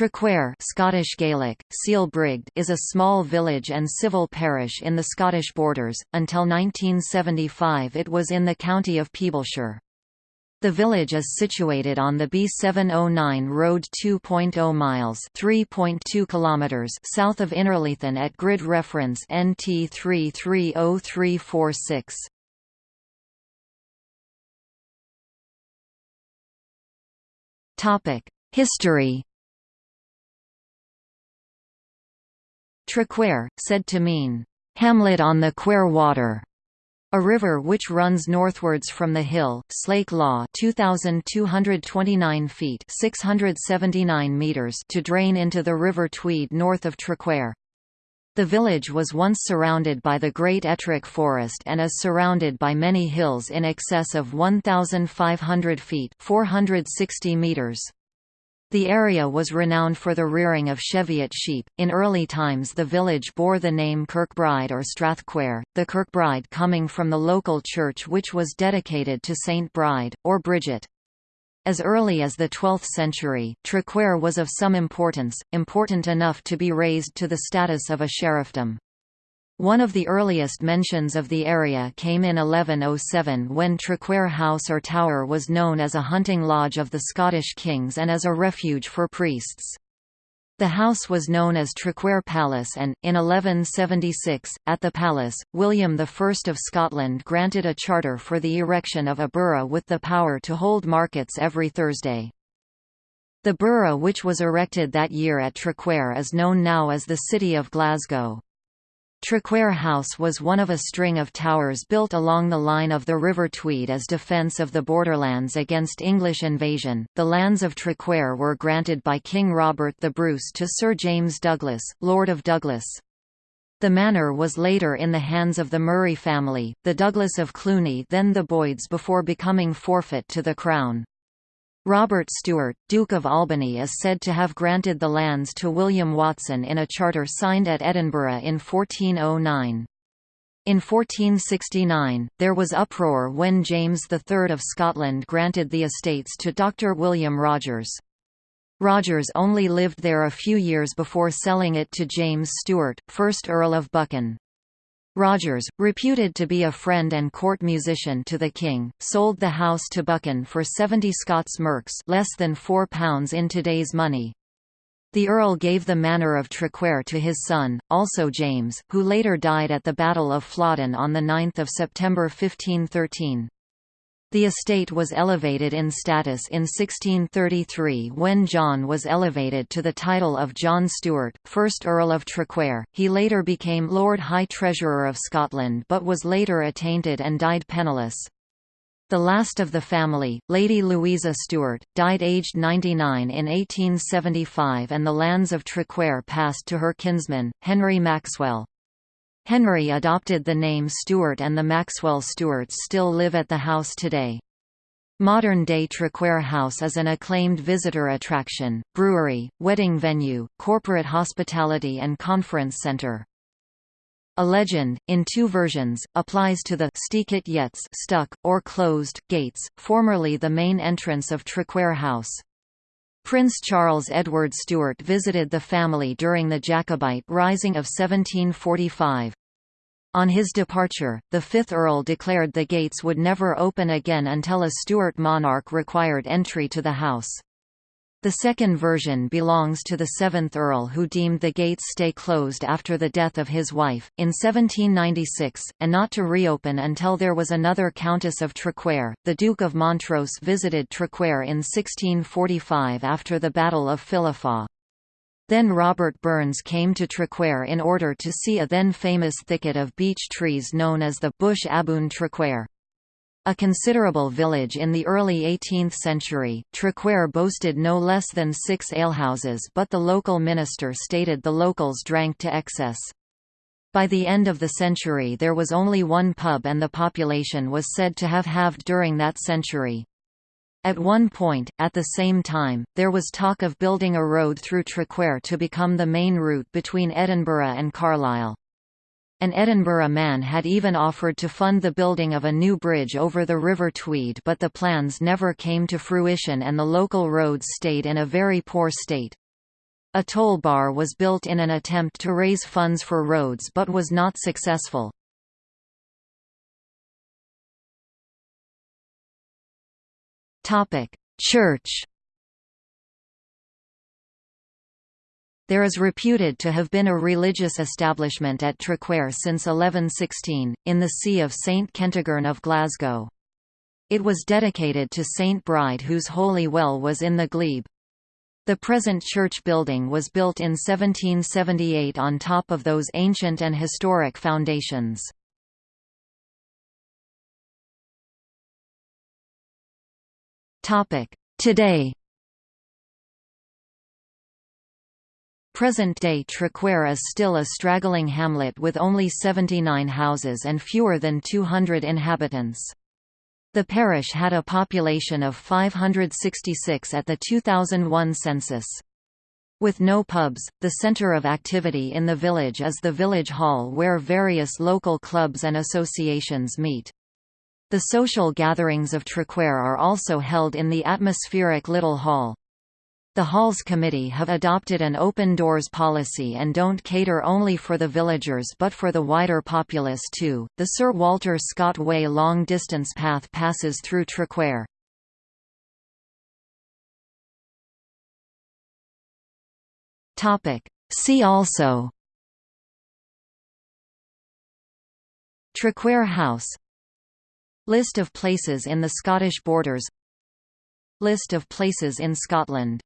Traquair Scottish Gaelic, Seal is a small village and civil parish in the Scottish borders. Until 1975 it was in the county of Peeblesshire. The village is situated on the B709 road 2.0 miles (3.2 kilometers) south of Innerleithen at grid reference NT 330346. Topic: History Traquair, said to mean, "...hamlet on the Quair Water", a river which runs northwards from the hill, Slake Law 2,229 feet 679 meters to drain into the River Tweed north of Traquair. The village was once surrounded by the Great Ettrick Forest and is surrounded by many hills in excess of 1,500 feet 460 meters. The area was renowned for the rearing of Cheviot sheep. In early times, the village bore the name Kirkbride or Strathquair, the Kirkbride coming from the local church which was dedicated to Saint Bride, or Bridget. As early as the 12th century, Traquair was of some importance, important enough to be raised to the status of a sheriffdom. One of the earliest mentions of the area came in 1107 when Traquair House or Tower was known as a hunting lodge of the Scottish kings and as a refuge for priests. The house was known as Traquair Palace and, in 1176, at the palace, William I of Scotland granted a charter for the erection of a burgh with the power to hold markets every Thursday. The burgh which was erected that year at Traquair is known now as the City of Glasgow. Traquair House was one of a string of towers built along the line of the River Tweed as defence of the borderlands against English invasion. The lands of Traquair were granted by King Robert the Bruce to Sir James Douglas, Lord of Douglas. The manor was later in the hands of the Murray family, the Douglas of Cluny then the Boyds before becoming forfeit to the Crown. Robert Stewart, Duke of Albany is said to have granted the lands to William Watson in a charter signed at Edinburgh in 1409. In 1469, there was uproar when James III of Scotland granted the estates to Dr. William Rogers. Rogers only lived there a few years before selling it to James Stewart, 1st Earl of Buchan. Rogers, reputed to be a friend and court musician to the king, sold the house to Buchan for 70 Scots merks less than £4 in today's money. The Earl gave the manor of Traquair to his son, also James, who later died at the Battle of Flodden on 9 September 1513. The estate was elevated in status in 1633 when John was elevated to the title of John Stuart, 1st Earl of Traquair. He later became Lord High Treasurer of Scotland but was later attainted and died penniless. The last of the family, Lady Louisa Stuart, died aged 99 in 1875 and the lands of Traquair passed to her kinsman, Henry Maxwell. Henry adopted the name Stuart and the Maxwell Stuarts still live at the house today. Modern-day Traquair House is an acclaimed visitor attraction, brewery, wedding venue, corporate hospitality and conference centre. A legend, in two versions, applies to the stuck, or closed, gates, formerly the main entrance of Traquair House. Prince Charles Edward Stuart visited the family during the Jacobite Rising of 1745. On his departure, the fifth Earl declared the gates would never open again until a Stuart monarch required entry to the house. The second version belongs to the seventh Earl who deemed the gates stay closed after the death of his wife, in 1796, and not to reopen until there was another Countess of Traquair. The Duke of Montrose visited Traquair in 1645 after the Battle of Philiphaugh. Then Robert Burns came to Traquair in order to see a then famous thicket of beech trees known as the Bush Aboon Traquair. A considerable village in the early 18th century, Traquair boasted no less than six alehouses but the local minister stated the locals drank to excess. By the end of the century there was only one pub and the population was said to have halved during that century. At one point, at the same time, there was talk of building a road through Traquair to become the main route between Edinburgh and Carlisle. An Edinburgh man had even offered to fund the building of a new bridge over the River Tweed but the plans never came to fruition and the local roads stayed in a very poor state. A toll bar was built in an attempt to raise funds for roads but was not successful. Church There is reputed to have been a religious establishment at Traquair since 1116, in the See of St Kentigern of Glasgow. It was dedicated to Saint Bride whose holy well was in the glebe. The present church building was built in 1778 on top of those ancient and historic foundations. Today Present-day Traquair is still a straggling hamlet with only 79 houses and fewer than 200 inhabitants. The parish had a population of 566 at the 2001 census. With no pubs, the centre of activity in the village is the village hall where various local clubs and associations meet. The social gatherings of Traquair are also held in the atmospheric Little Hall. The Halls Committee have adopted an open doors policy and don't cater only for the villagers but for the wider populace too. The Sir Walter Scott Way long distance path passes through Traquair. Topic: See also Traquair House List of places in the Scottish Borders List of places in Scotland